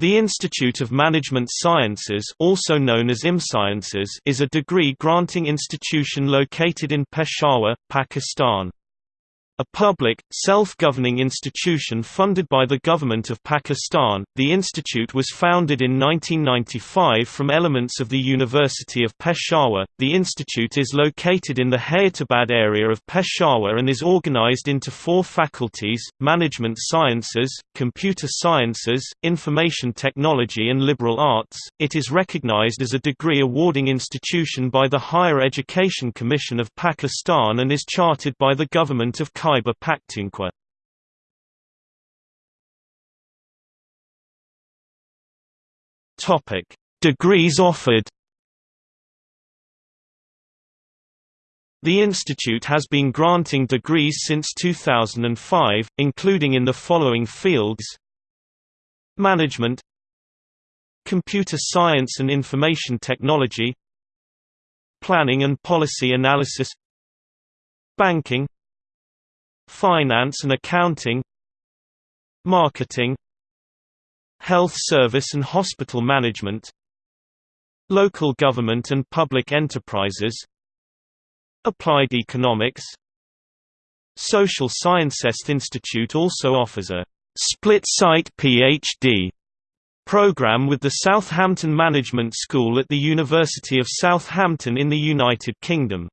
The Institute of Management Sciences also known as IMSciences is a degree-granting institution located in Peshawar, Pakistan. A public, self-governing institution funded by the government of Pakistan, the institute was founded in 1995 from elements of the University of Peshawar. The institute is located in the Hayatabad area of Peshawar and is organized into four faculties: Management Sciences, Computer Sciences, Information Technology and Liberal Arts. It is recognized as a degree awarding institution by the Higher Education Commission of Pakistan and is chartered by the government of Khyber Pakhtunkhwa. Topic: Degrees offered. The institute has been granting degrees since 2005, including in the following fields. Management. Computer Science and Information Technology. Planning and Policy Analysis. Banking Finance and Accounting Marketing Health Service and Hospital Management Local Government and Public Enterprises Applied Economics Social Sciences Institute also offers a split-site PhD program with the Southampton Management School at the University of Southampton in the United Kingdom.